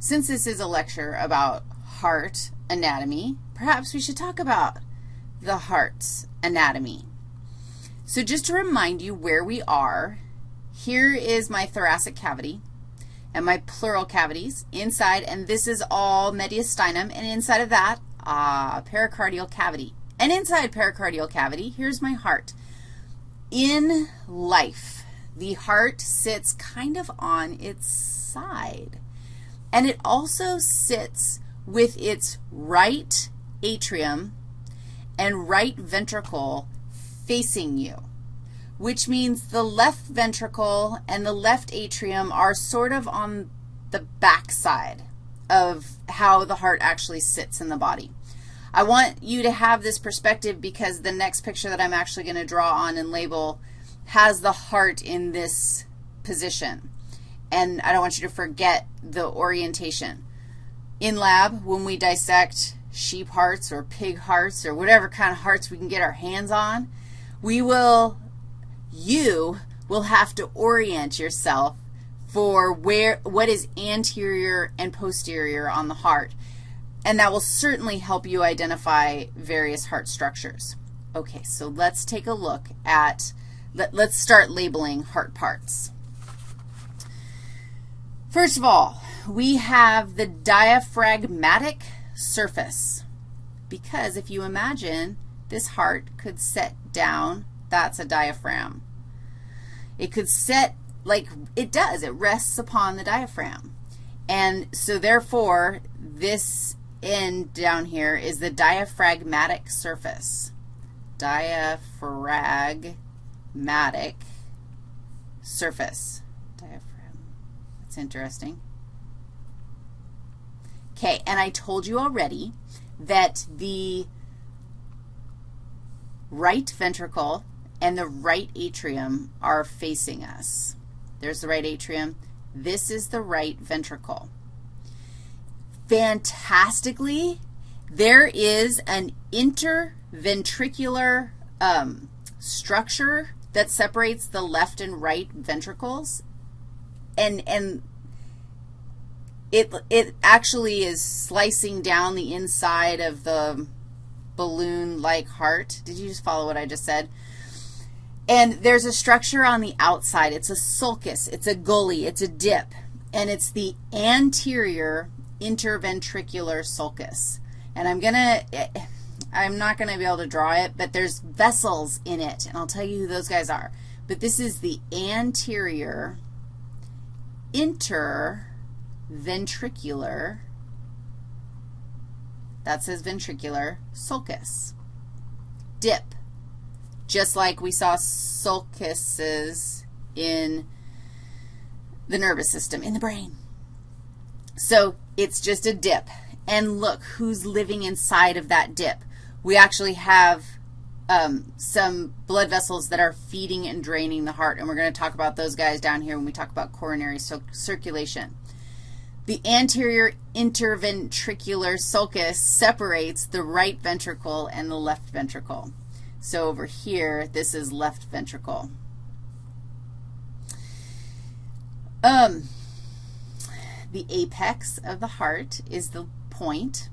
since this is a lecture about heart anatomy, perhaps we should talk about the heart's anatomy. So just to remind you where we are, here is my thoracic cavity and my pleural cavities inside, and this is all mediastinum, and inside of that, uh, pericardial cavity. And inside pericardial cavity, here's my heart. In life, the heart sits kind of on its side, and it also sits with its right atrium and right ventricle facing you which means the left ventricle and the left atrium are sort of on the backside of how the heart actually sits in the body. I want you to have this perspective because the next picture that I'm actually going to draw on and label has the heart in this position. And I don't want you to forget the orientation. In lab, when we dissect sheep hearts or pig hearts or whatever kind of hearts we can get our hands on, we will you will have to orient yourself for where, what is anterior and posterior on the heart, and that will certainly help you identify various heart structures. Okay, so let's take a look at, let, let's start labeling heart parts. First of all, we have the diaphragmatic surface, because if you imagine this heart could set down that's a diaphragm. It could set like it does. It rests upon the diaphragm. And so therefore, this end down here is the diaphragmatic surface. Diaphragmatic surface. Diaphragm. That's interesting. Okay, and I told you already that the right ventricle and the right atrium are facing us. There's the right atrium. This is the right ventricle. Fantastically, there is an interventricular um, structure that separates the left and right ventricles, and, and it, it actually is slicing down the inside of the balloon-like heart. Did you just follow what I just said? And there's a structure on the outside. It's a sulcus. It's a gully. It's a dip. And it's the anterior interventricular sulcus. And I'm going to, I'm not going to be able to draw it, but there's vessels in it, and I'll tell you who those guys are. But this is the anterior interventricular, that says ventricular, sulcus. Dip just like we saw sulcuses in the nervous system, in the brain. So it's just a dip. And look who's living inside of that dip. We actually have um, some blood vessels that are feeding and draining the heart, and we're going to talk about those guys down here when we talk about coronary circulation. The anterior interventricular sulcus separates the right ventricle and the left ventricle. So over here, this is left ventricle. Um, the apex of the heart is the point.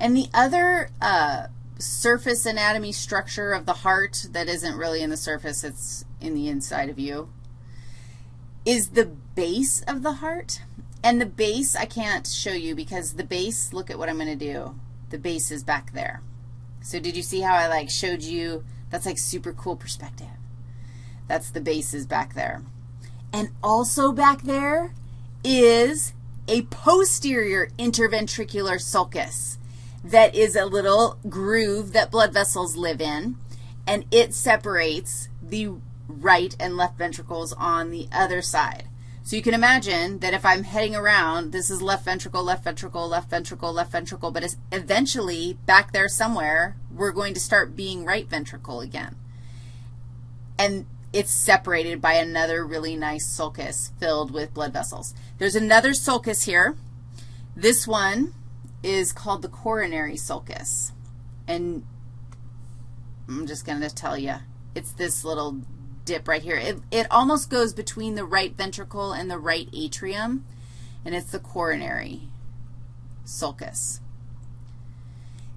And the other uh, surface anatomy structure of the heart that isn't really in the surface, it's in the inside of you, is the base of the heart. And the base I can't show you because the base, look at what I'm going to do. The base is back there. So did you see how I, like, showed you? That's, like, super cool perspective. That's the bases back there. And also back there is a posterior interventricular sulcus that is a little groove that blood vessels live in, and it separates the right and left ventricles on the other side. So you can imagine that if I'm heading around, this is left ventricle, left ventricle, left ventricle, left ventricle, but it's eventually back there somewhere, we're going to start being right ventricle again. And it's separated by another really nice sulcus filled with blood vessels. There's another sulcus here. This one is called the coronary sulcus. And I'm just going to tell you, it's this little dip right here. It, it almost goes between the right ventricle and the right atrium. and it's the coronary sulcus.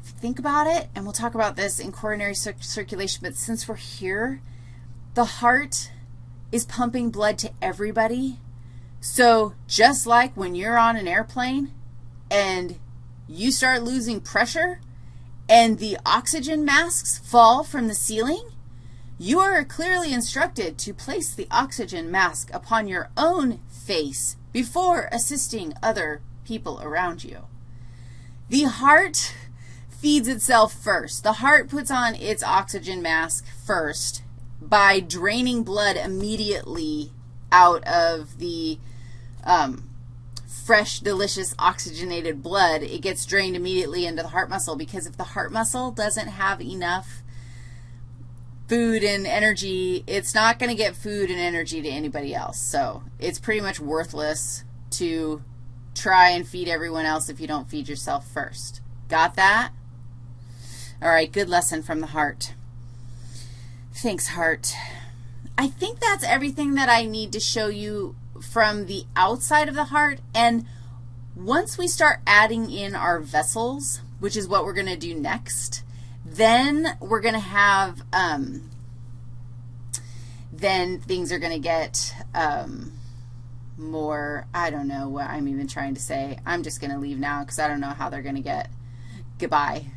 If you think about it, and we'll talk about this in coronary cir circulation, but since we're here, the heart is pumping blood to everybody. So just like when you're on an airplane and you start losing pressure and the oxygen masks fall from the ceiling, you are clearly instructed to place the oxygen mask upon your own face before assisting other people around you. The heart feeds itself first. The heart puts on its oxygen mask first by draining blood immediately out of the um, fresh, delicious, oxygenated blood. It gets drained immediately into the heart muscle because if the heart muscle doesn't have enough food and energy, it's not going to get food and energy to anybody else. So it's pretty much worthless to try and feed everyone else if you don't feed yourself first. Got that? All right, good lesson from the heart. Thanks, heart. I think that's everything that I need to show you from the outside of the heart. And once we start adding in our vessels, which is what we're going to do next, then we're going to have, um, then things are going to get um, more, I don't know what I'm even trying to say. I'm just going to leave now because I don't know how they're going to get. Goodbye.